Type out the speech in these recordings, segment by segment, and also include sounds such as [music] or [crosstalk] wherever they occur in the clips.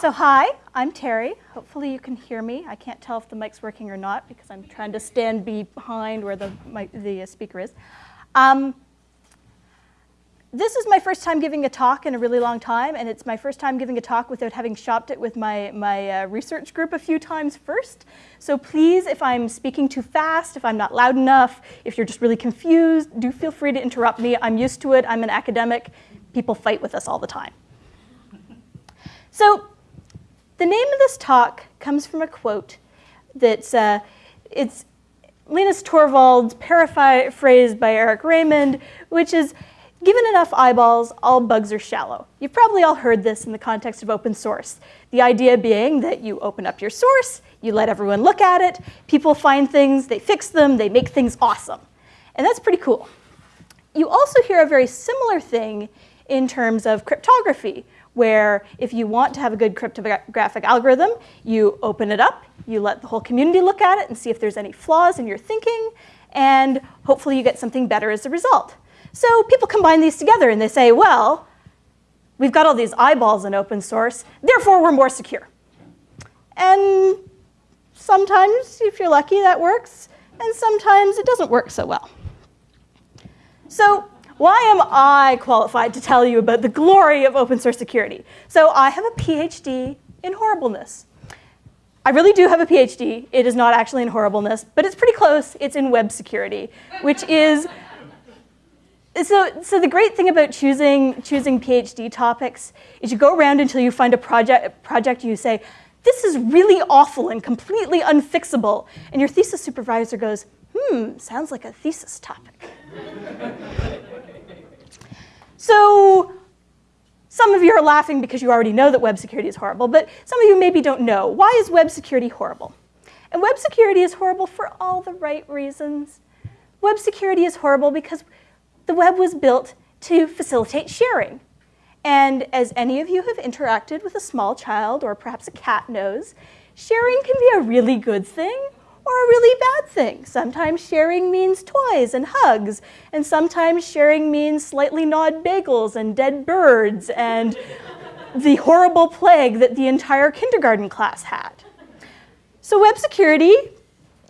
So hi, I'm Terri. Hopefully you can hear me. I can't tell if the mic's working or not because I'm trying to stand behind where the, the speaker is. Um, this is my first time giving a talk in a really long time, and it's my first time giving a talk without having shopped it with my, my uh, research group a few times first. So please, if I'm speaking too fast, if I'm not loud enough, if you're just really confused, do feel free to interrupt me. I'm used to it. I'm an academic. People fight with us all the time. So the name of this talk comes from a quote that's, uh, it's Linus Torvalds paraphrased by Eric Raymond, which is, given enough eyeballs, all bugs are shallow. You've probably all heard this in the context of open source. The idea being that you open up your source, you let everyone look at it, people find things, they fix them, they make things awesome. And that's pretty cool. You also hear a very similar thing in terms of cryptography, where if you want to have a good cryptographic algorithm, you open it up, you let the whole community look at it and see if there's any flaws in your thinking, and hopefully you get something better as a result. So people combine these together and they say, well, we've got all these eyeballs in open source, therefore we're more secure. And sometimes, if you're lucky, that works, and sometimes it doesn't work so well. So why am I qualified to tell you about the glory of open source security? So I have a PhD in horribleness. I really do have a PhD. It is not actually in horribleness, but it's pretty close. It's in web security, which is so, so the great thing about choosing, choosing PhD topics is you go around until you find a project, project you say, this is really awful and completely unfixable. And your thesis supervisor goes, hmm, sounds like a thesis topic. [laughs] So some of you are laughing because you already know that web security is horrible, but some of you maybe don't know. Why is web security horrible? And web security is horrible for all the right reasons. Web security is horrible because the web was built to facilitate sharing. And as any of you have interacted with a small child or perhaps a cat knows, sharing can be a really good thing or a really bad thing. Sometimes sharing means toys and hugs, and sometimes sharing means slightly gnawed bagels and dead birds and [laughs] the horrible plague that the entire kindergarten class had. So web security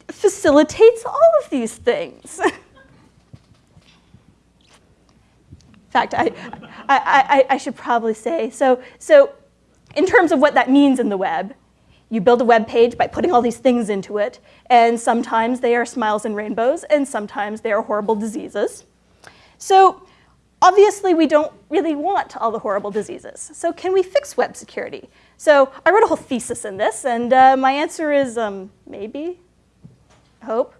facilitates all of these things. [laughs] In fact, I, I, I, I, should probably say, so, so in terms of what that means in the web, you build a web page by putting all these things into it, and sometimes they are smiles and rainbows, and sometimes they are horrible diseases. So obviously we don't really want all the horrible diseases. So can we fix web security? So I wrote a whole thesis in this, and uh, my answer is um, maybe, hope.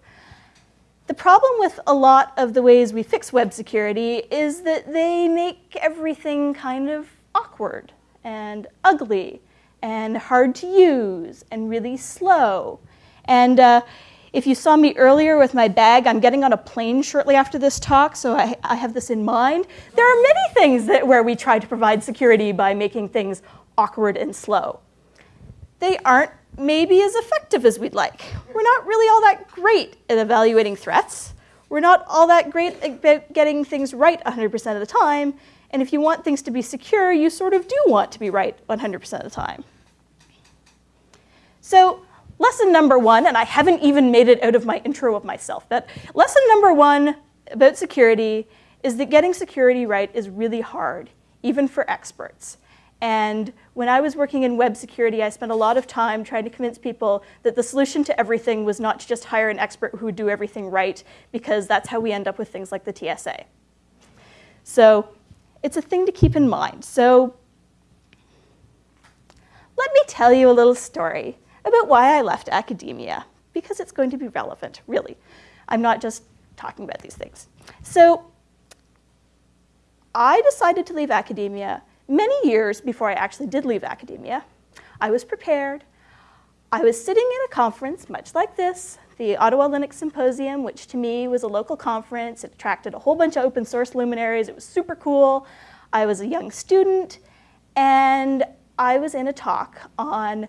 The problem with a lot of the ways we fix web security is that they make everything kind of awkward and ugly and hard to use and really slow. And uh, if you saw me earlier with my bag, I'm getting on a plane shortly after this talk, so I, I have this in mind. There are many things that, where we try to provide security by making things awkward and slow. They aren't maybe as effective as we'd like. We're not really all that great at evaluating threats. We're not all that great at getting things right 100% of the time, and if you want things to be secure, you sort of do want to be right 100% of the time. So lesson number one, and I haven't even made it out of my intro of myself, but lesson number one about security is that getting security right is really hard, even for experts. And when I was working in web security, I spent a lot of time trying to convince people that the solution to everything was not to just hire an expert who would do everything right, because that's how we end up with things like the TSA. So it's a thing to keep in mind. So let me tell you a little story about why I left academia, because it's going to be relevant, really. I'm not just talking about these things. So I decided to leave academia many years before I actually did leave academia. I was prepared. I was sitting in a conference much like this, the Ottawa Linux Symposium, which to me was a local conference. It attracted a whole bunch of open source luminaries. It was super cool. I was a young student, and I was in a talk on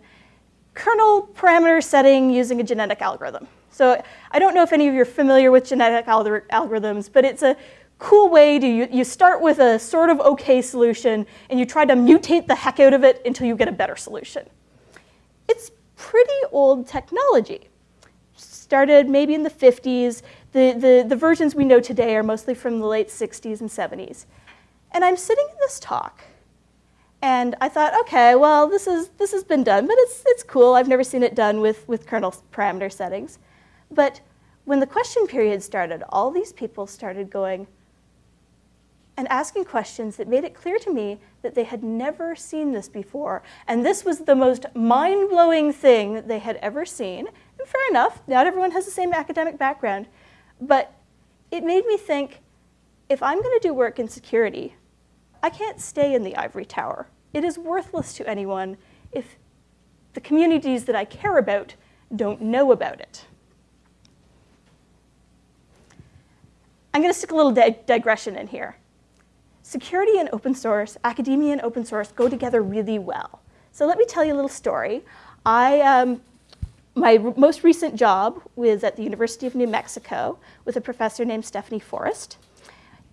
kernel parameter setting using a genetic algorithm. So I don't know if any of you are familiar with genetic algorithms, but it's a cool way to, you, you start with a sort of okay solution and you try to mutate the heck out of it until you get a better solution. It's pretty old technology. Started maybe in the 50s. The, the, the versions we know today are mostly from the late 60s and 70s. And I'm sitting in this talk and I thought, okay, well, this, is, this has been done, but it's, it's cool. I've never seen it done with, with kernel parameter settings. But when the question period started, all these people started going and asking questions that made it clear to me that they had never seen this before. And this was the most mind-blowing thing they had ever seen. Fair enough, not everyone has the same academic background. But it made me think, if I'm going to do work in security, I can't stay in the ivory tower. It is worthless to anyone if the communities that I care about don't know about it. I'm going to stick a little di digression in here. Security and open source, academia and open source go together really well. So let me tell you a little story. I, um, my most recent job was at the University of New Mexico with a professor named Stephanie Forrest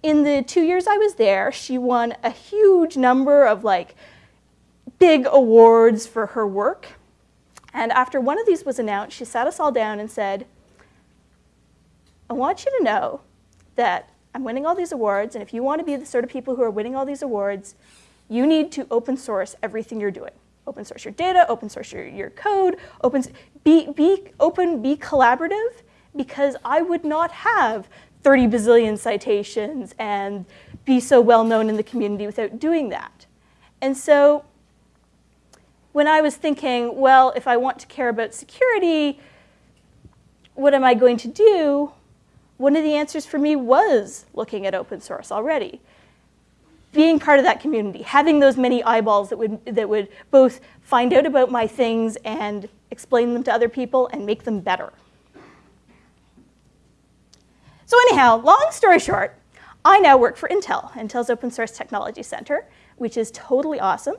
in the two years I was there, she won a huge number of like big awards for her work. And after one of these was announced, she sat us all down and said, I want you to know that I'm winning all these awards, and if you want to be the sort of people who are winning all these awards, you need to open source everything you're doing. Open source your data, open source your, your code, open, be, be open, be collaborative, because I would not have 30 bazillion citations and be so well known in the community without doing that. And so when I was thinking, well, if I want to care about security, what am I going to do? One of the answers for me was looking at open source already. Being part of that community, having those many eyeballs that would, that would both find out about my things and explain them to other people and make them better. So anyhow, long story short, I now work for Intel, Intel's Open Source Technology Center, which is totally awesome.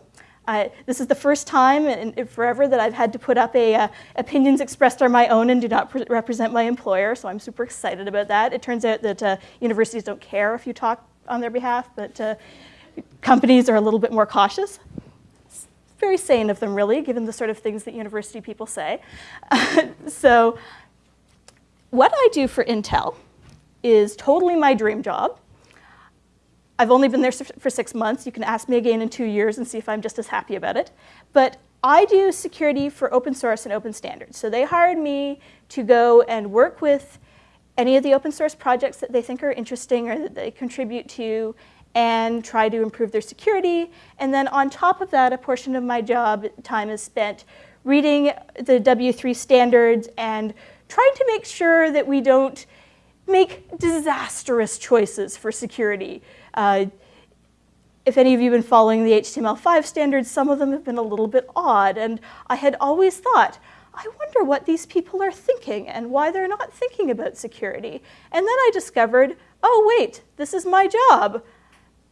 Uh, this is the first time in, in, forever that I've had to put up a uh, opinions expressed are my own and do not represent my employer, so I'm super excited about that. It turns out that uh, universities don't care if you talk on their behalf, but uh, companies are a little bit more cautious. It's very sane of them, really, given the sort of things that university people say. [laughs] so what I do for Intel is totally my dream job. I've only been there for six months. You can ask me again in two years and see if I'm just as happy about it. But I do security for open source and open standards. So they hired me to go and work with any of the open source projects that they think are interesting or that they contribute to and try to improve their security. And then on top of that, a portion of my job time is spent reading the W3 standards and trying to make sure that we don't make disastrous choices for security. Uh, if any of you have been following the HTML5 standards, some of them have been a little bit odd, and I had always thought, I wonder what these people are thinking and why they're not thinking about security. And then I discovered, oh wait, this is my job.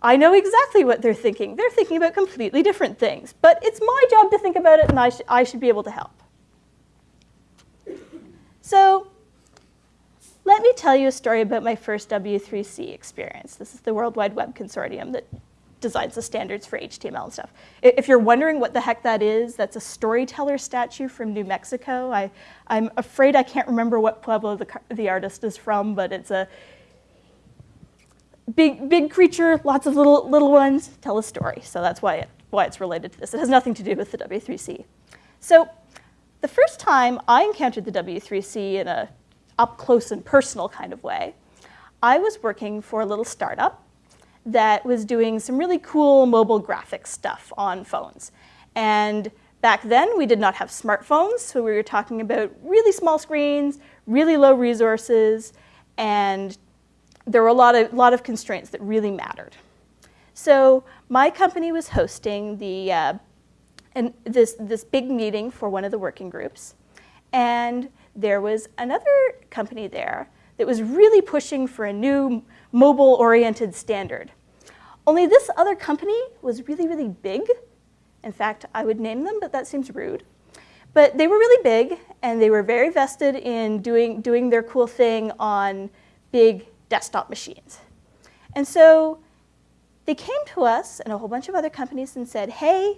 I know exactly what they're thinking. They're thinking about completely different things, but it's my job to think about it and I, sh I should be able to help. So let me tell you a story about my first W3C experience. This is the World Wide Web Consortium that designs the standards for HTML and stuff. If you're wondering what the heck that is, that's a storyteller statue from New Mexico. I, I'm afraid I can't remember what Pueblo the, the artist is from, but it's a big, big creature, lots of little, little ones, tell a story. So that's why, it, why it's related to this. It has nothing to do with the W3C. So the first time I encountered the W3C in a up close and personal kind of way. I was working for a little startup that was doing some really cool mobile graphics stuff on phones. And back then, we did not have smartphones, so we were talking about really small screens, really low resources, and there were a lot of, lot of constraints that really mattered. So my company was hosting the, uh, and this, this big meeting for one of the working groups, and there was another company there that was really pushing for a new mobile-oriented standard. Only this other company was really, really big. In fact, I would name them, but that seems rude. But they were really big, and they were very vested in doing, doing their cool thing on big desktop machines. And so they came to us and a whole bunch of other companies and said, hey,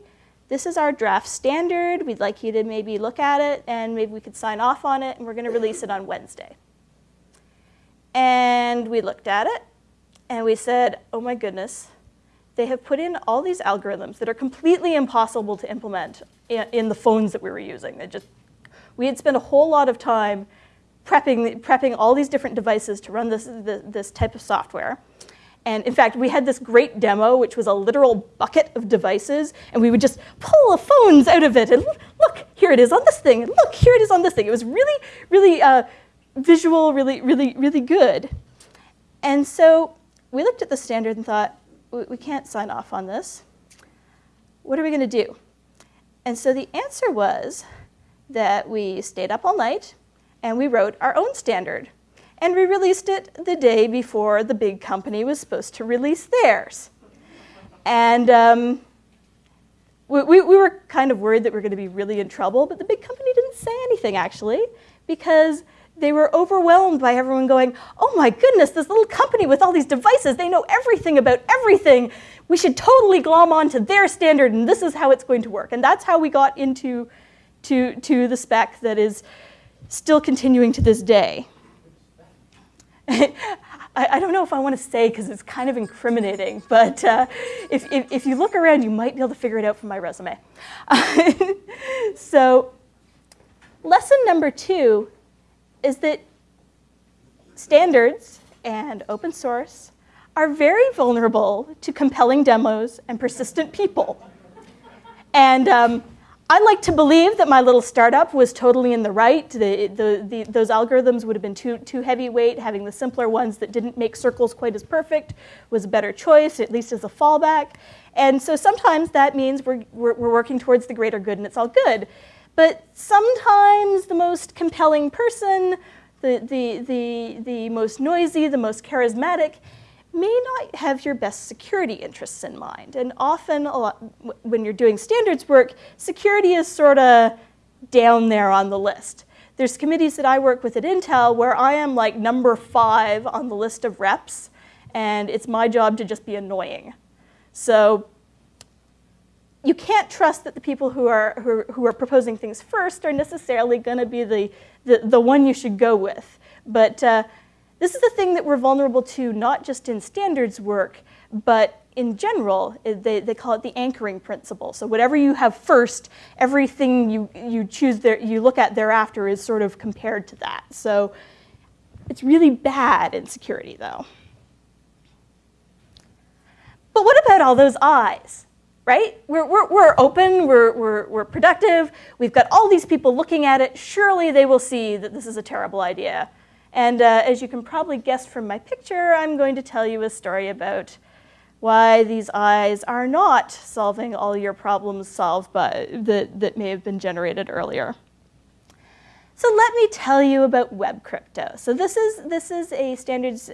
this is our draft standard. We'd like you to maybe look at it and maybe we could sign off on it and we're going to release it on Wednesday. And we looked at it and we said, oh my goodness, they have put in all these algorithms that are completely impossible to implement in, the phones that we were using. They just, we had spent a whole lot of time prepping, prepping all these different devices to run this, this, type of software. And in fact, we had this great demo, which was a literal bucket of devices, and we would just pull phones out of it, and look, here it is on this thing, and look, here it is on this thing. It was really, really uh, visual, really, really, really good. And so we looked at the standard and thought, we can't sign off on this. What are we going to do? And so the answer was that we stayed up all night and we wrote our own standard and we released it the day before the big company was supposed to release theirs. And um, we, we, we were kind of worried that we are going to be really in trouble, but the big company didn't say anything actually, because they were overwhelmed by everyone going, oh my goodness, this little company with all these devices, they know everything about everything. We should totally glom onto their standard and this is how it's going to work. And that's how we got into to, to the spec that is still continuing to this day. [laughs] I, I, don't know if I want to say because it's kind of incriminating, but uh, if, if, if, you look around, you might be able to figure it out from my resume. [laughs] so lesson number two is that standards and open source are very vulnerable to compelling demos and persistent people. And um, I like to believe that my little startup was totally in the right. The, the, the, those algorithms would have been too, too heavyweight. Having the simpler ones that didn't make circles quite as perfect was a better choice, at least as a fallback. And so sometimes that means we're, we're, we're working towards the greater good and it's all good. But sometimes the most compelling person, the, the, the, the most noisy, the most charismatic, may not have your best security interests in mind. And often, lot, when you're doing standards work, security is sort of down there on the list. There's committees that I work with at Intel where I am like number five on the list of reps, and it's my job to just be annoying. So you can't trust that the people who are, who are, who are proposing things first are necessarily going to be the, the, the, one you should go with. But uh, this is the thing that we're vulnerable to not just in standards work, but in general, they, they call it the anchoring principle. So whatever you have first, everything you, you choose there, you look at thereafter is sort of compared to that. So it's really bad in security though. But what about all those eyes, right? We're, we're, we're open, we're, we're, we're productive, we've got all these people looking at it, surely they will see that this is a terrible idea. And uh, as you can probably guess from my picture, I'm going to tell you a story about why these eyes are not solving all your problems solved by, that, that may have been generated earlier. So let me tell you about web crypto. So this is, this is a, standards,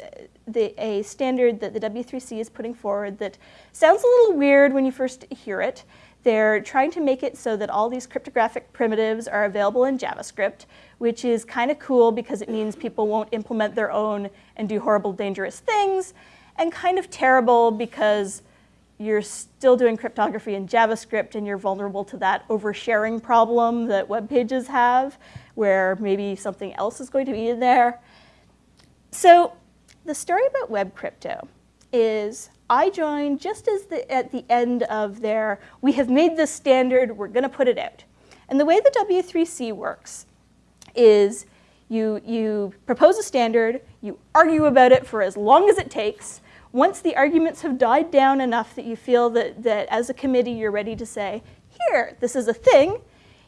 the, a standard that the W3C is putting forward that sounds a little weird when you first hear it. They're trying to make it so that all these cryptographic primitives are available in JavaScript, which is kind of cool because it means people won't implement their own and do horrible, dangerous things, and kind of terrible because you're still doing cryptography in JavaScript and you're vulnerable to that oversharing problem that web pages have, where maybe something else is going to be in there. So the story about web crypto is I joined just as the, at the end of their, we have made this standard, we're going to put it out. And the way the W3C works is you, you propose a standard, you argue about it for as long as it takes. Once the arguments have died down enough that you feel that, that as a committee you're ready to say, here, this is a thing,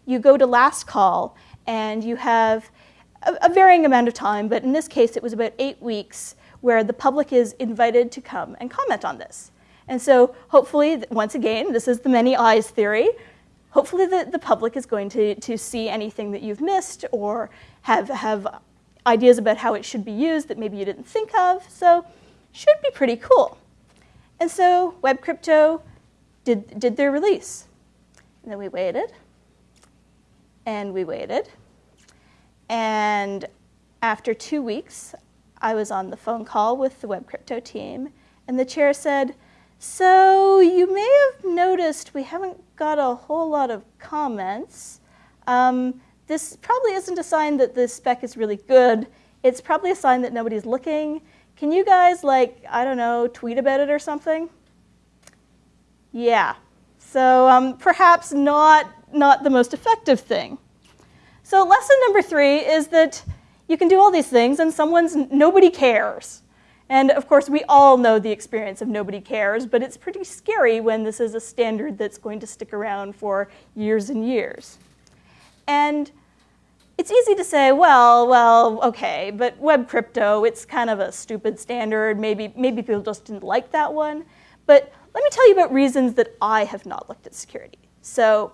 you go to last call and you have a, a varying amount of time, but in this case it was about eight weeks where the public is invited to come and comment on this. And so hopefully, once again, this is the many eyes theory, hopefully the, the public is going to, to see anything that you've missed or have, have ideas about how it should be used that maybe you didn't think of. So should be pretty cool. And so Web Crypto did, did their release. And then we waited, and we waited. And after two weeks, I was on the phone call with the Web Crypto team, And the chair said, so you may have noticed we haven't got a whole lot of comments. Um, this probably isn't a sign that the spec is really good. It's probably a sign that nobody's looking. Can you guys, like, I don't know, tweet about it or something? Yeah. So um, perhaps not, not the most effective thing. So lesson number three is that you can do all these things and someone's, nobody cares. And of course, we all know the experience of nobody cares, but it's pretty scary when this is a standard that's going to stick around for years and years. And it's easy to say, well, well, okay, but web crypto, it's kind of a stupid standard. Maybe, maybe people just didn't like that one. But let me tell you about reasons that I have not looked at security. So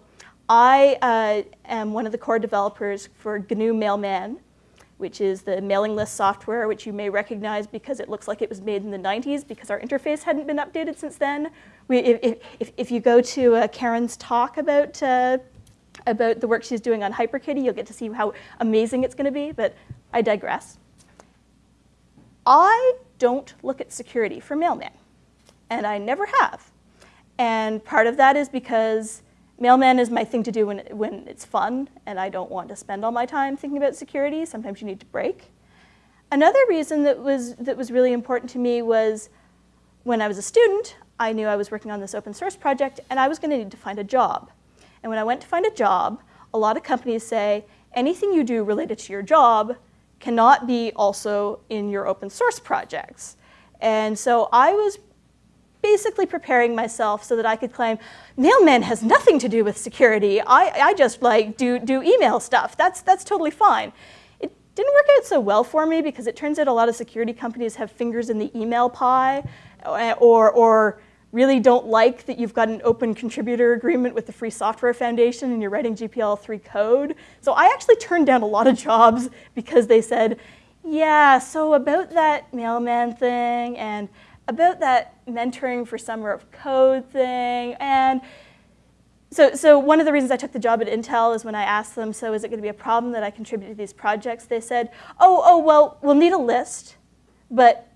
I uh, am one of the core developers for GNU Mailman, which is the mailing list software, which you may recognize because it looks like it was made in the 90s because our interface hadn't been updated since then. We, if, if, if, you go to uh, Karen's talk about, uh, about the work she's doing on HyperKitty, you'll get to see how amazing it's going to be, but I digress. I don't look at security for Mailman, and I never have. And part of that is because Mailman is my thing to do when, when it's fun and I don't want to spend all my time thinking about security. Sometimes you need to break. Another reason that was, that was really important to me was when I was a student, I knew I was working on this open source project and I was going to need to find a job. And when I went to find a job, a lot of companies say, anything you do related to your job cannot be also in your open source projects. And so I was basically preparing myself so that I could claim, Mailman has nothing to do with security. I, I just like do, do email stuff. That's, that's totally fine. It didn't work out so well for me because it turns out a lot of security companies have fingers in the email pie uh, or, or really don't like that you've got an open contributor agreement with the Free Software Foundation and you're writing GPL3 code. So I actually turned down a lot of jobs because they said, yeah, so about that mailman thing and about that mentoring for summer of code thing. And so, so one of the reasons I took the job at Intel is when I asked them, so is it going to be a problem that I contribute to these projects? They said, oh, oh, well, we'll need a list, but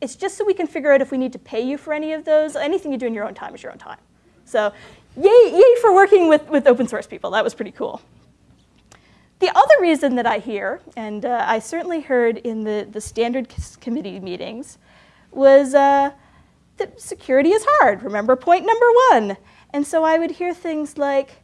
it's just so we can figure out if we need to pay you for any of those. Anything you do in your own time is your own time. So yay, yay for working with, with open source people. That was pretty cool. The other reason that I hear, and uh, I certainly heard in the, the standard committee meetings, was uh, that security is hard. Remember point number one. And so I would hear things like,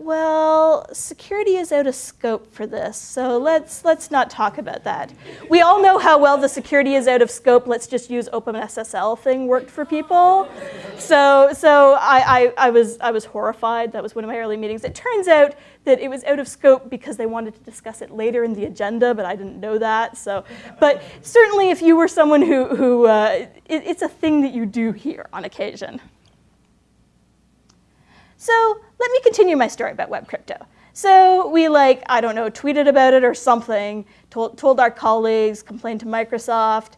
well, security is out of scope for this, so let's, let's not talk about that. We all know how well the security is out of scope, let's just use OpenSSL thing worked for people. So, so I, I, I, was, I was horrified, that was one of my early meetings. It turns out that it was out of scope because they wanted to discuss it later in the agenda, but I didn't know that. So, but certainly if you were someone who, who uh, it, it's a thing that you do hear on occasion. So let me continue my story about web crypto. So we like, I don't know, tweeted about it or something, told, told our colleagues, complained to Microsoft,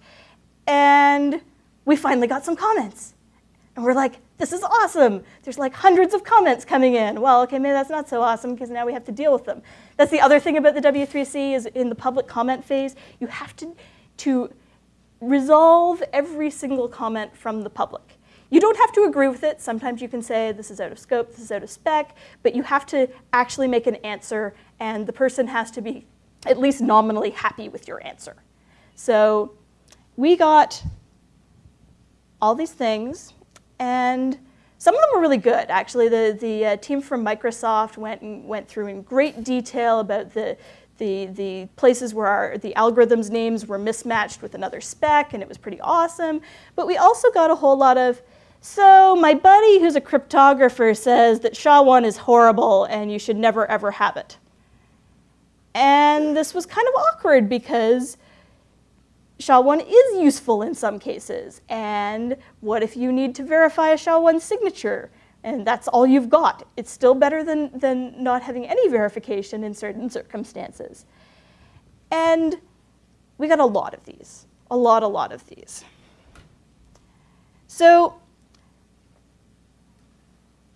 and we finally got some comments. And we're like, this is awesome. There's like hundreds of comments coming in. Well, okay, maybe that's not so awesome because now we have to deal with them. That's the other thing about the W3C is in the public comment phase, you have to, to resolve every single comment from the public. You don't have to agree with it. Sometimes you can say this is out of scope, this is out of spec, but you have to actually make an answer and the person has to be at least nominally happy with your answer. So we got all these things and some of them were really good, actually. The, the uh, team from Microsoft went, and went through in great detail about the, the, the places where our, the algorithms names were mismatched with another spec, and it was pretty awesome. But we also got a whole lot of so my buddy who's a cryptographer says that SHA-1 is horrible and you should never ever have it. And this was kind of awkward because SHA-1 is useful in some cases. And what if you need to verify a SHA-1 signature? And that's all you've got. It's still better than, than not having any verification in certain circumstances. And we got a lot of these, a lot, a lot of these. So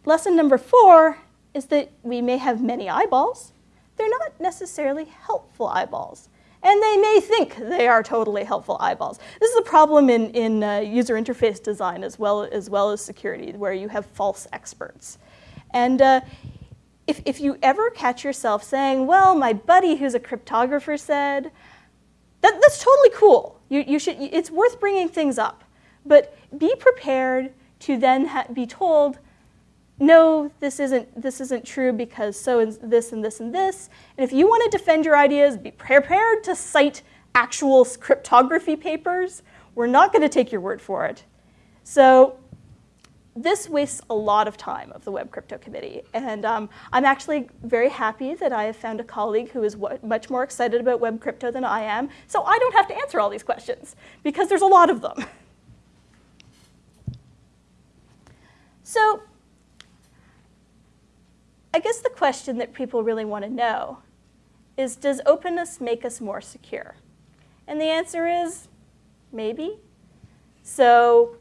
Lesson number four is that we may have many eyeballs. They're not necessarily helpful eyeballs. and they may think they are totally helpful eyeballs. This is a problem in, in uh, user interface design as well, as well as security, where you have false experts. And uh, if, if you ever catch yourself saying, well, my buddy who's a cryptographer said, that, that's totally cool. You, you should, it's worth bringing things up. But be prepared to then be told, no, this isn't, this isn't true because so is this and this and this. And if you want to defend your ideas, be prepared to cite actual cryptography papers. We're not going to take your word for it. So this wastes a lot of time of the Web Crypto Committee. And um, I'm actually very happy that I have found a colleague who is much more excited about Web Crypto than I am. So I don't have to answer all these questions because there's a lot of them. So I guess the question that people really want to know is, does openness make us more secure? And the answer is maybe. So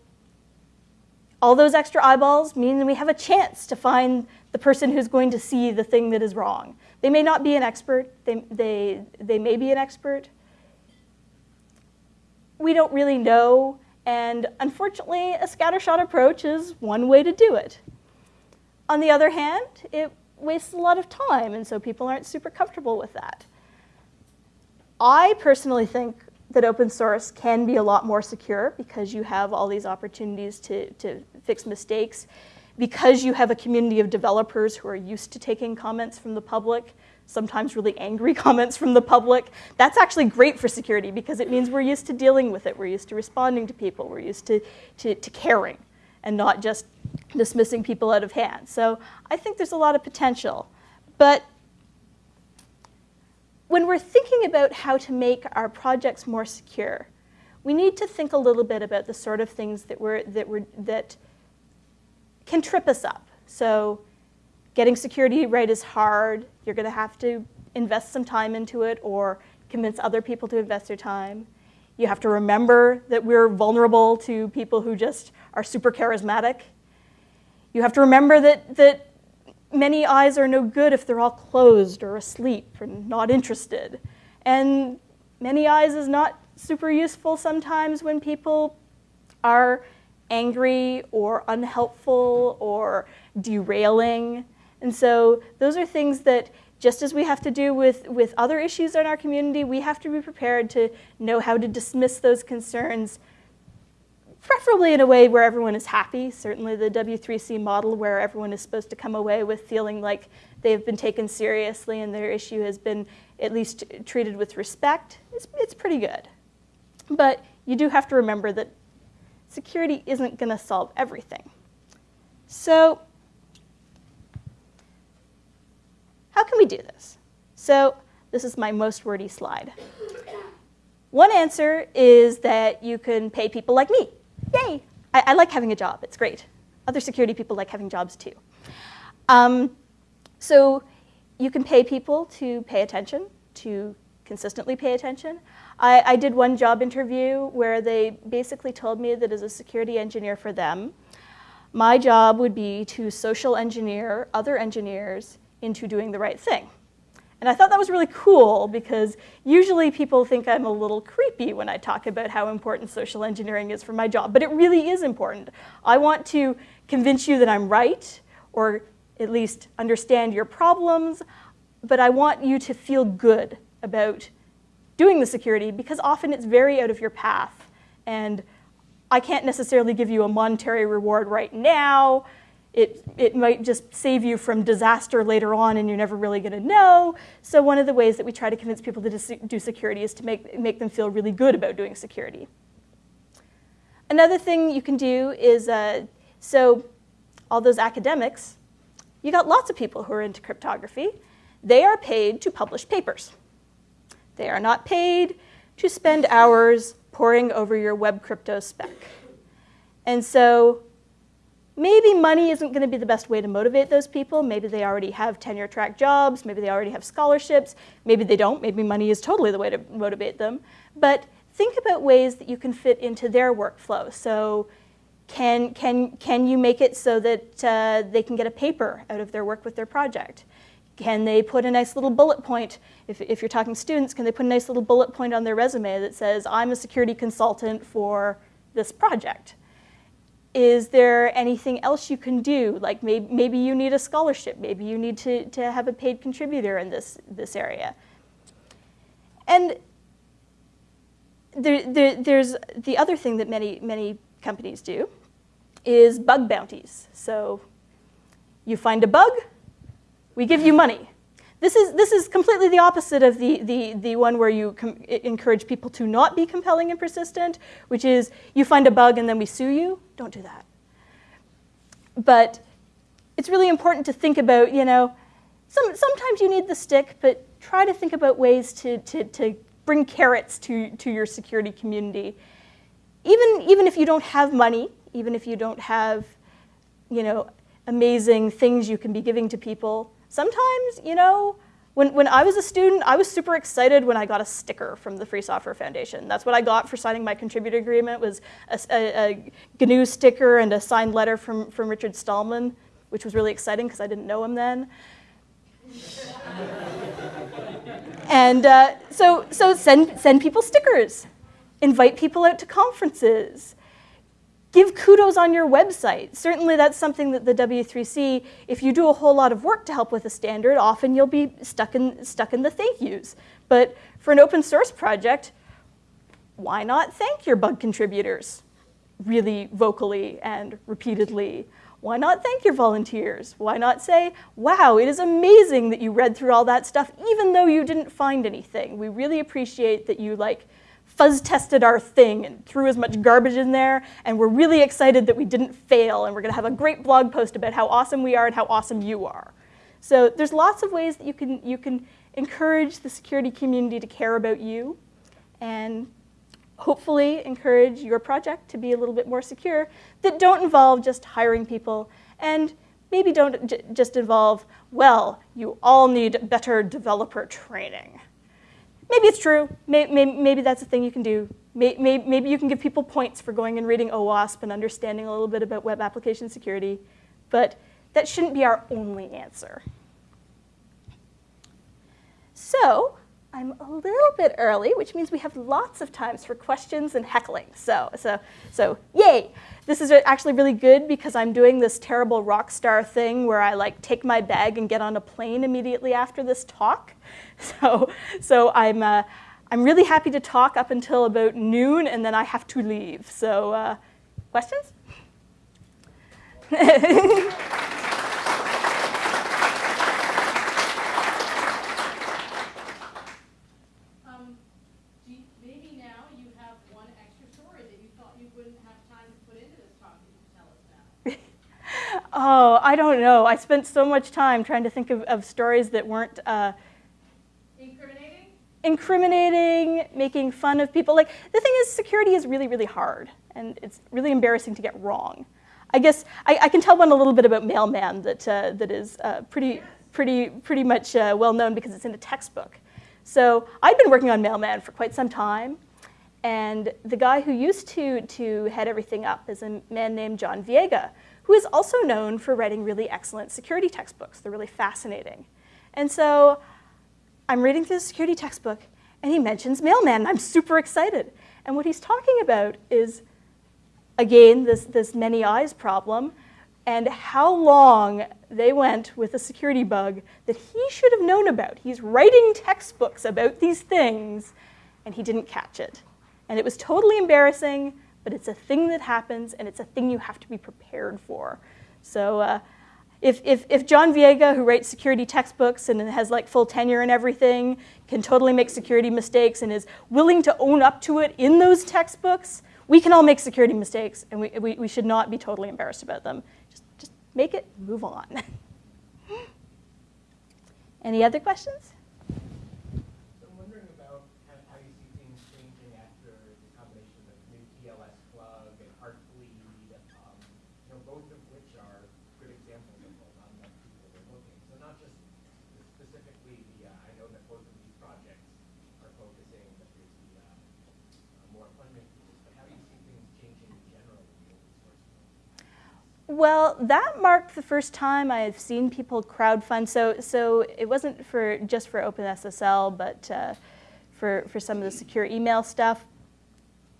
all those extra eyeballs mean we have a chance to find the person who's going to see the thing that is wrong. They may not be an expert. They, they, they may be an expert. We don't really know and unfortunately, a scattershot approach is one way to do it. On the other hand, it wastes a lot of time, and so people aren't super comfortable with that. I personally think that open source can be a lot more secure because you have all these opportunities to, to fix mistakes, because you have a community of developers who are used to taking comments from the public, sometimes really angry [laughs] comments from the public. That's actually great for security because it means we're used to dealing with it. We're used to responding to people. We're used to, to, to caring and not just dismissing people out of hand. So I think there's a lot of potential. But when we're thinking about how to make our projects more secure, we need to think a little bit about the sort of things that, we're, that, we're, that can trip us up. So getting security right is hard. You're going to have to invest some time into it or convince other people to invest their time. You have to remember that we're vulnerable to people who just are super charismatic. You have to remember that, that many eyes are no good if they're all closed or asleep or not interested. And many eyes is not super useful sometimes when people are angry or unhelpful or derailing. And so those are things that just as we have to do with, with other issues in our community, we have to be prepared to know how to dismiss those concerns, preferably in a way where everyone is happy. Certainly the W3C model where everyone is supposed to come away with feeling like they've been taken seriously and their issue has been at least treated with respect, it's, it's pretty good. But you do have to remember that security isn't going to solve everything. So How can we do this? So this is my most wordy slide. One answer is that you can pay people like me. Yay! I, I like having a job. It's great. Other security people like having jobs too. Um, so you can pay people to pay attention, to consistently pay attention. I, I, did one job interview where they basically told me that as a security engineer for them, my job would be to social engineer other engineers into doing the right thing. And I thought that was really cool because usually people think I'm a little creepy when I talk about how important social engineering is for my job, but it really is important. I want to convince you that I'm right, or at least understand your problems, but I want you to feel good about doing the security because often it's very out of your path. And I can't necessarily give you a monetary reward right now, it, it might just save you from disaster later on and you're never really going to know. So one of the ways that we try to convince people to do security is to make, make them feel really good about doing security. Another thing you can do is, uh, so all those academics, you got lots of people who are into cryptography. They are paid to publish papers. They are not paid to spend hours poring over your web crypto spec. And so maybe money isn't going to be the best way to motivate those people. Maybe they already have tenure track jobs. Maybe they already have scholarships. Maybe they don't. Maybe money is totally the way to motivate them. But think about ways that you can fit into their workflow. So can, can, can you make it so that uh, they can get a paper out of their work with their project? Can they put a nice little bullet point? If, if you're talking students, can they put a nice little bullet point on their resume that says, I'm a security consultant for this project? Is there anything else you can do? Like maybe, maybe you need a scholarship, maybe you need to, to have a paid contributor in this, this area. And there, there, there's the other thing that many, many companies do is bug bounties. So you find a bug, we give you money. This is, this is completely the opposite of the, the, the one where you encourage people to not be compelling and persistent, which is you find a bug and then we sue you. Don't do that. But it's really important to think about, you know, some, sometimes you need the stick, but try to think about ways to, to, to bring carrots to, to your security community. Even, even if you don't have money, even if you don't have, you know, amazing things you can be giving to people, sometimes, you know, when, when I was a student, I was super excited when I got a sticker from the Free Software Foundation. That's what I got for signing my contributor agreement was a, a, a GNU sticker and a signed letter from, from Richard Stallman, which was really exciting because I didn't know him then. [laughs] and uh, so, so send, send people stickers. Invite people out to conferences give kudos on your website. Certainly that's something that the W3C, if you do a whole lot of work to help with a standard, often you'll be stuck in, stuck in the thank yous. But for an open source project, why not thank your bug contributors really vocally and repeatedly? Why not thank your volunteers? Why not say, wow, it is amazing that you read through all that stuff even though you didn't find anything. We really appreciate that you like fuzz tested our thing and threw as much garbage in there, and we're really excited that we didn't fail, and we're gonna have a great blog post about how awesome we are and how awesome you are. So there's lots of ways that you can, you can encourage the security community to care about you, and hopefully encourage your project to be a little bit more secure that don't involve just hiring people and maybe don't just involve, well, you all need better developer training. Maybe it's true. Maybe, maybe, that's a thing you can do. Maybe, maybe you can give people points for going and reading OWASP and understanding a little bit about web application security, but that shouldn't be our only answer. So I'm a little bit early, which means we have lots of times for questions and heckling. So, so, so yay! This is actually really good because I'm doing this terrible rock star thing where I like take my bag and get on a plane immediately after this talk. [laughs] So, so I'm, uh, I'm really happy to talk up until about noon and then I have to leave. So uh, questions? [laughs] Oh, I don't know. I spent so much time trying to think of, of stories that weren't uh, incriminating. Incriminating, making fun of people. Like the thing is, security is really, really hard, and it's really embarrassing to get wrong. I guess I, I can tell one a little bit about Mailman that uh, that is uh, pretty, pretty, pretty much uh, well known because it's in a textbook. So I'd been working on Mailman for quite some time, and the guy who used to to head everything up is a man named John Viega who is also known for writing really excellent security textbooks. They're really fascinating. And so I'm reading through the security textbook, and he mentions Mailman, I'm super excited. And what he's talking about is, again, this, this many eyes problem, and how long they went with a security bug that he should have known about. He's writing textbooks about these things, and he didn't catch it. And it was totally embarrassing, but it's a thing that happens and it's a thing you have to be prepared for. So uh, if, if, if John Viega, who writes security textbooks and has like full tenure and everything, can totally make security mistakes and is willing to own up to it in those textbooks, we can all make security mistakes and we, we, we should not be totally embarrassed about them. Just, just make it, move on. [laughs] Any other questions? Well, that marked the first time I've seen people crowdfund. So, so it wasn't for just for OpenSSL, but uh, for, for some of the secure email stuff,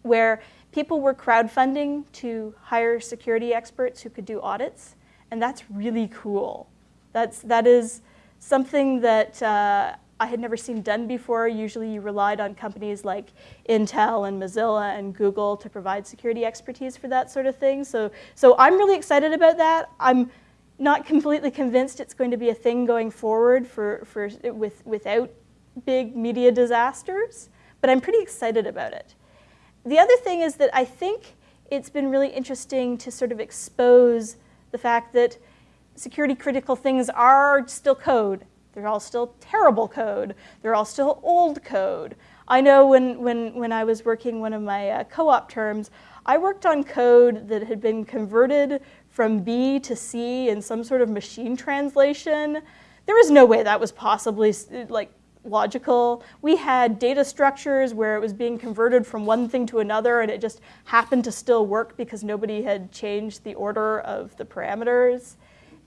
where people were crowdfunding to hire security experts who could do audits, and that's really cool. That's, that is something that uh, I had never seen done before. Usually you relied on companies like Intel and Mozilla and Google to provide security expertise for that sort of thing. So, so I'm really excited about that. I'm not completely convinced it's going to be a thing going forward for, for, with, without big media disasters, but I'm pretty excited about it. The other thing is that I think it's been really interesting to sort of expose the fact that security critical things are still code they're all still terrible code. They're all still old code. I know when, when, when I was working one of my uh, co-op terms, I worked on code that had been converted from B to C in some sort of machine translation. There was no way that was possibly like logical. We had data structures where it was being converted from one thing to another and it just happened to still work because nobody had changed the order of the parameters.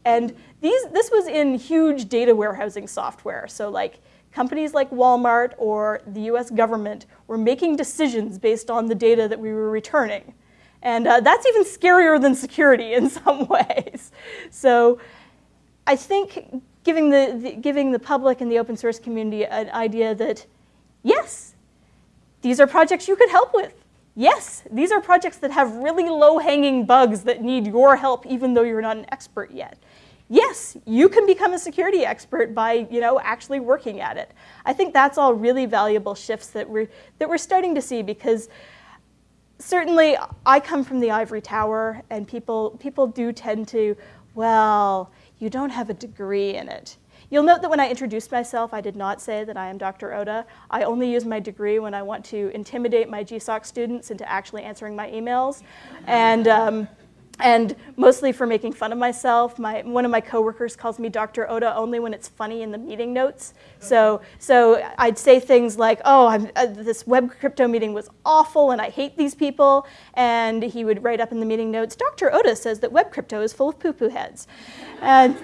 And these, this was in huge data warehousing software. So like companies like Walmart or the US government were making decisions based on the data that we were returning. And uh, that's even scarier than security [laughs] in some ways. So I think giving the, the, giving the public and the open source community an idea that, yes, these are projects you could help with. Yes, these are projects that have really low-hanging bugs that need your help even though you're not an expert yet. Yes, you can become a security expert by you know, actually working at it. I think that's all really valuable shifts that we're, that we're starting to see because certainly I come from the ivory tower and people, people do tend to, well, you don't have a degree in it. You'll note that when I introduced myself, I did not say that I am Dr. Oda. I only use my degree when I want to intimidate my GSOC students into actually answering my emails. And, um, and mostly for making fun of myself. My, one of my coworkers calls me Dr. Oda only when it's funny in the meeting notes. So, so I'd say things like, oh, uh, this web crypto meeting was awful and I hate these people. And he would write up in the meeting notes, Dr. Oda says that web crypto is full of poo-poo heads. And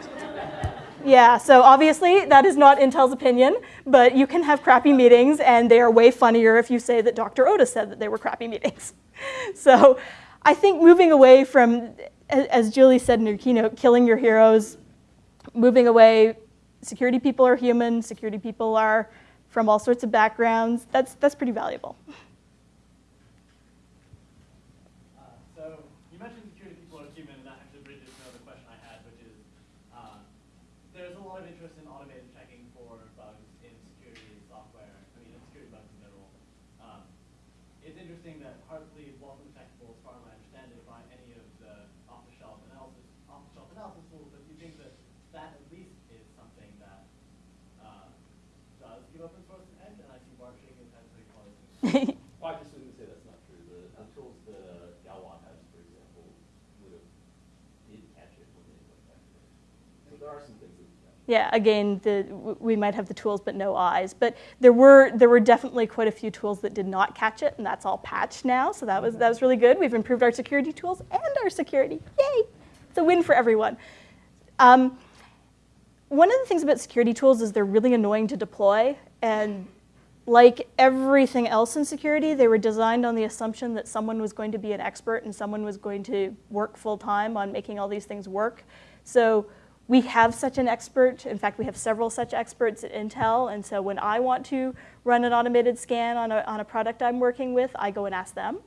yeah, so obviously that is not Intel's opinion, but you can have crappy meetings and they are way funnier if you say that Dr. Otis said that they were crappy meetings. [laughs] So I think moving away from, as Julie said in her keynote, killing your heroes, moving away, security people are human, security people are from all sorts of backgrounds, that's, that's pretty valuable. Uh, well, I just didn't detectable as far as my understanding by any of the off-the-shelf analysis off-the-shelf analysis tools, but do you think that that at least is something that uh does give open source an edge? And I think bar sharing intensely quite say that's not true. The, the tools that uh, Galois has, for example, would have did catch it when they went back it. So there are some things that yeah, again, the, we might have the tools but no eyes. But there were, there were definitely quite a few tools that did not catch it, and that's all patched now, so that was, that was really good. We've improved our security tools and our security. Yay! It's a win for everyone. Um, one of the things about security tools is they're really annoying to deploy, and like everything else in security, they were designed on the assumption that someone was going to be an expert and someone was going to work full time on making all these things work. So we have such an expert. In fact, we have several such experts at Intel. And so when I want to run an automated scan on a, on a product I'm working with, I go and ask them.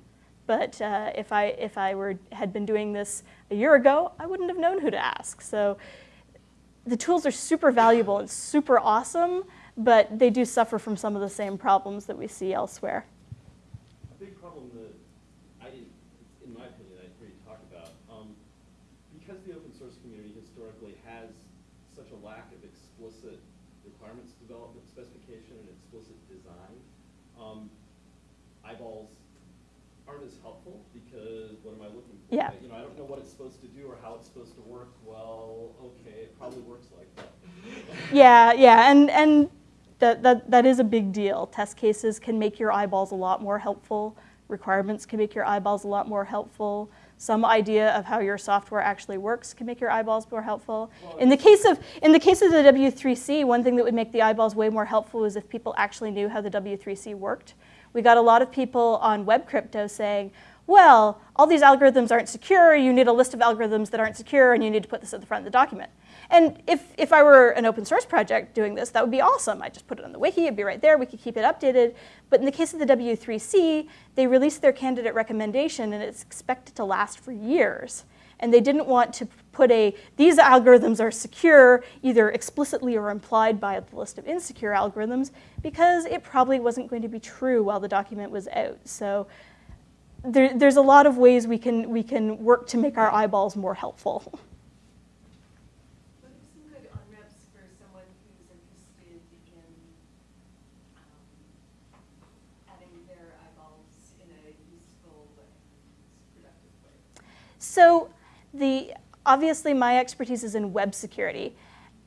But uh, if I, if I were, had been doing this a year ago, I wouldn't have known who to ask. So the tools are super valuable and super awesome but they do suffer from some of the same problems that we see elsewhere. A big problem that I didn't, in my opinion, I didn't really talk about, um, because the open source community historically has such a lack of explicit requirements development specification and explicit design, um, eyeballs aren't as helpful because what am I looking for? Yeah. You know, I don't know what it's supposed to do or how it's supposed to work. Well, okay, it probably works like that. [laughs] yeah, yeah, and and that, that, that is a big deal. Test cases can make your eyeballs a lot more helpful. Requirements can make your eyeballs a lot more helpful. some idea of how your software actually works can make your eyeballs more helpful. In the case of in the case of the W3C, one thing that would make the eyeballs way more helpful is if people actually knew how the W3C worked. We got a lot of people on web crypto saying, well, all these algorithms aren't secure, you need a list of algorithms that aren't secure, and you need to put this at the front of the document. And if, if I were an open source project doing this, that would be awesome. I'd just put it on the wiki, it'd be right there, we could keep it updated. But in the case of the W3C, they released their candidate recommendation and it's expected to last for years. And they didn't want to put a, these algorithms are secure, either explicitly or implied by the list of insecure algorithms, because it probably wasn't going to be true while the document was out. So there, there's a lot of ways we can, we can work to make our eyeballs more helpful. [laughs] So the, obviously my expertise is in web security.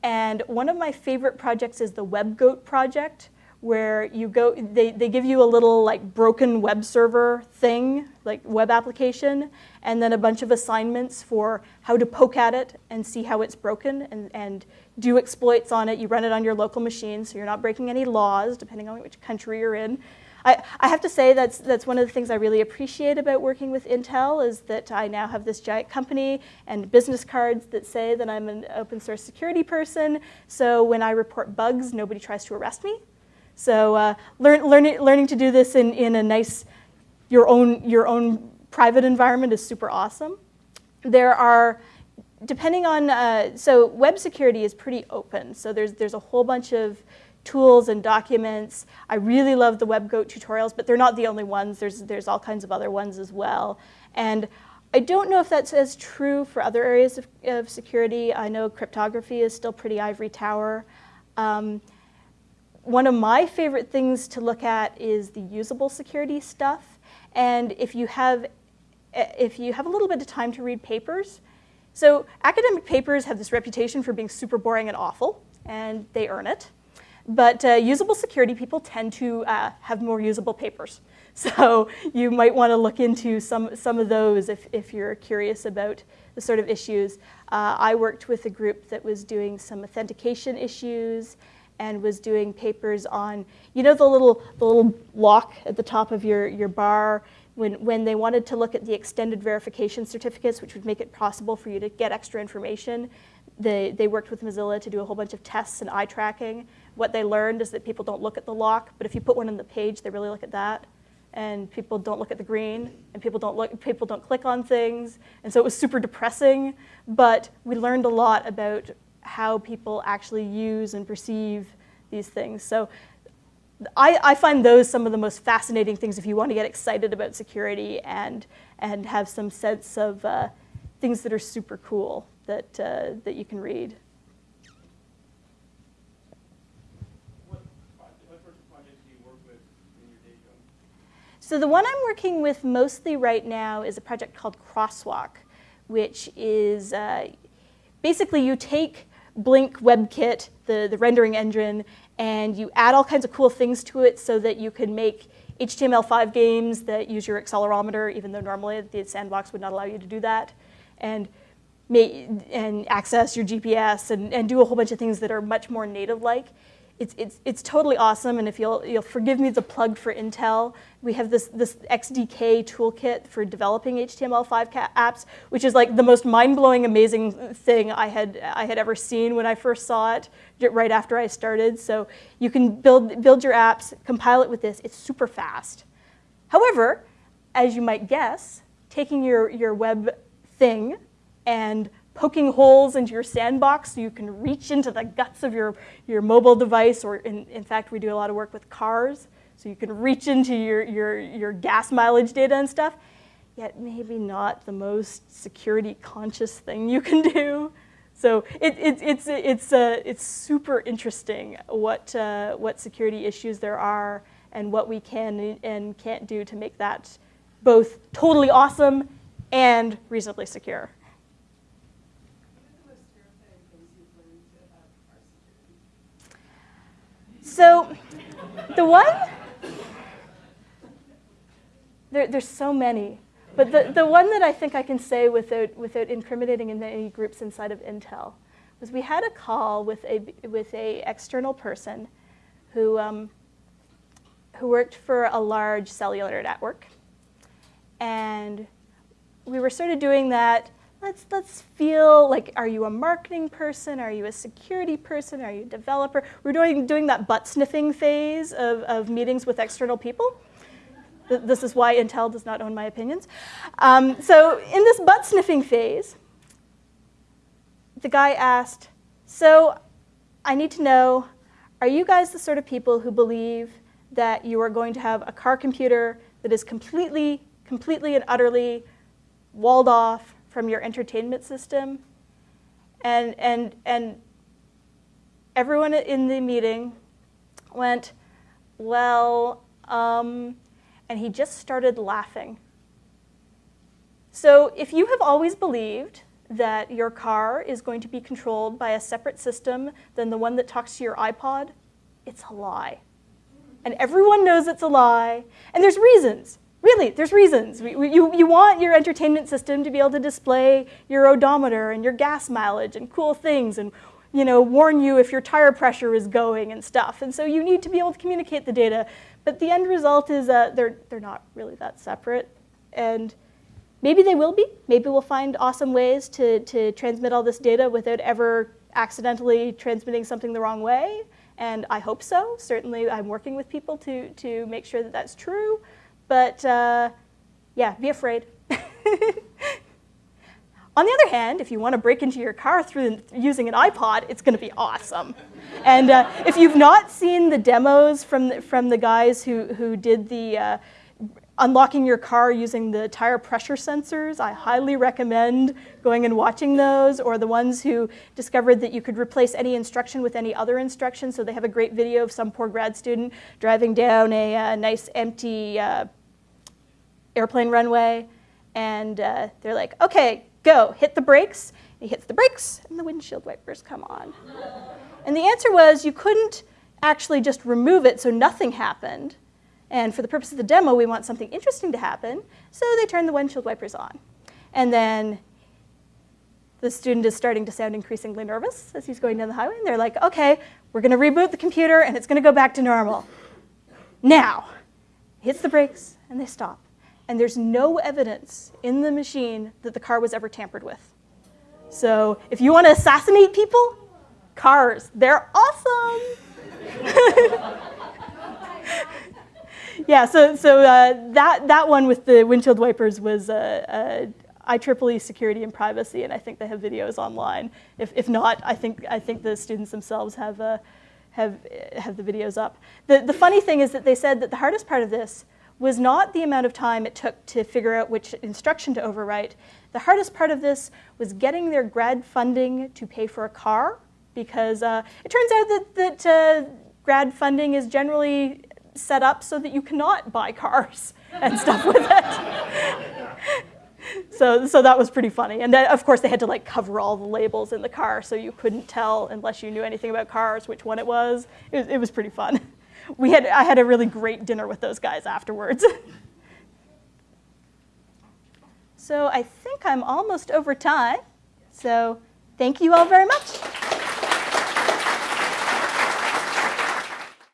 And one of my favorite projects is the WebGoat project, where you go, they, they give you a little like broken web server thing, like web application, and then a bunch of assignments for how to poke at it and see how it's broken and, and do exploits on it. You run it on your local machine, so you're not breaking any laws, depending on which country you're in. I, I have to say that's, that's one of the things I really appreciate about working with Intel is that I now have this giant company and business cards that say that I'm an open source security person. So when I report bugs, nobody tries to arrest me. So uh, learn, learning, learning to do this in, in a nice, your own, your own private environment is super awesome. There are, depending on, uh, so web security is pretty open. So there's, there's a whole bunch of tools and documents. I really love the WebGoat tutorials, but they're not the only ones. There's, there's all kinds of other ones as well. And I don't know if that's as true for other areas of, of security. I know cryptography is still pretty ivory tower. Um, one of my favorite things to look at is the usable security stuff. And if you have, if you have a little bit of time to read papers, so academic papers have this reputation for being super boring and awful, and they earn it. But uh, usable security people tend to uh, have more usable papers. [laughs] So you might want to look into some, some of those if, if you're curious about the sort of issues. Uh, I worked with a group that was doing some authentication issues and was doing papers on, you know the little, the little lock at the top of your, your bar when, when they wanted to look at the extended verification certificates, which would make it possible for you to get extra information, they, they worked with Mozilla to do a whole bunch of tests and eye tracking. What they learned is that people don't look at the lock, but if you put one on the page, they really look at that. And people don't look at the green, and people don't look, people don't click on things, and so it was super depressing. But we learned a lot about how people actually use and perceive these things. So I, I, find those some of the most fascinating things if you want to get excited about security and, and have some sense of uh, things that are super cool that, uh, that you can read. So the one I'm working with mostly right now is a project called Crosswalk, which is uh, basically you take Blink WebKit, the, the rendering engine, and you add all kinds of cool things to it so that you can make HTML5 games that use your accelerometer, even though normally the sandbox would not allow you to do that, and, and access your GPS and, and do a whole bunch of things that are much more native-like it's, it's, it's totally awesome, and if you'll, you'll forgive me the plug for Intel, we have this, this XDK toolkit for developing HTML5 apps, which is like the most mind-blowing, amazing thing I had, I had ever seen when I first saw it, right after I started. So you can build, build your apps, compile it with this, it's super fast. However, as you might guess, taking your, your web thing and poking holes into your sandbox so you can reach into the guts of your, your mobile device, or in, in fact, we do a lot of work with cars, so you can reach into your, your, your gas mileage data and stuff, yet maybe not the most security conscious thing you can do. So it, it, it's, it's, uh, it's super interesting what, uh, what security issues there are and what we can and can't do to make that both totally awesome and reasonably secure. So the one, there, there's so many. But the, the one that I think I can say without, without incriminating in any groups inside of Intel was we had a call with a, with a external person who, um, who worked for a large cellular network. And we were sort of doing that, let's, let's feel like, are you a marketing person? Are you a security person? Are you a developer? We're doing, doing that butt sniffing phase of, of meetings with external people. This is why Intel does not own my opinions. Um, so in this butt sniffing phase, the guy asked, so I need to know, are you guys the sort of people who believe that you are going to have a car computer that is completely, completely and utterly walled off from your entertainment system? And, and, and everyone in the meeting went, well, um, and he just started laughing. So if you have always believed that your car is going to be controlled by a separate system than the one that talks to your iPod, it's a lie. And everyone knows it's a lie. And there's reasons. Really, there's reasons. You, you want your entertainment system to be able to display your odometer and your gas mileage and cool things and you know, warn you if your tire pressure is going and stuff. And so you need to be able to communicate the data. But the end result is uh, they're, they're not really that separate. And maybe they will be. Maybe we'll find awesome ways to, to transmit all this data without ever accidentally transmitting something the wrong way. And I hope so. Certainly I'm working with people to, to make sure that that's true. But uh, yeah, be afraid. [laughs] On the other hand, if you want to break into your car through using an iPod, it's going to be awesome. And uh, if you've not seen the demos from the, from the guys who, who did the uh, unlocking your car using the tire pressure sensors, I highly recommend going and watching those, or the ones who discovered that you could replace any instruction with any other instruction. So they have a great video of some poor grad student driving down a, uh, nice empty uh, airplane runway, and uh, they're like, okay, go, hit the brakes. He hits the brakes, and the windshield wipers come on. And the answer was you couldn't actually just remove it so nothing happened. And for the purpose of the demo, we want something interesting to happen, so they turn the windshield wipers on. And then the student is starting to sound increasingly nervous as he's going down the highway, and they're like, okay, we're gonna reboot the computer and it's gonna go back to normal. Now, hits the brakes and they stop and there's no evidence in the machine that the car was ever tampered with. So if you want to assassinate people, cars, they're awesome. [laughs] yeah, so, so uh, that, that one with the windshield wipers was uh, uh, IEEE security and privacy, and I think they have videos online. If, if not, I think, I think the students themselves have, uh, have, have the videos up. The, the funny thing is that they said that the hardest part of this was not the amount of time it took to figure out which instruction to overwrite. The hardest part of this was getting their grad funding to pay for a car because uh, it turns out that, that uh, grad funding is generally set up so that you cannot buy cars [laughs] and stuff with it. [laughs] so, so that was pretty funny. And then, of course, they had to like cover all the labels in the car so you couldn't tell unless you knew anything about cars which one it was. It was, it was pretty fun [laughs] we had, I had a really great dinner with those guys afterwards. [laughs] so I think I'm almost over time. So thank you all very much.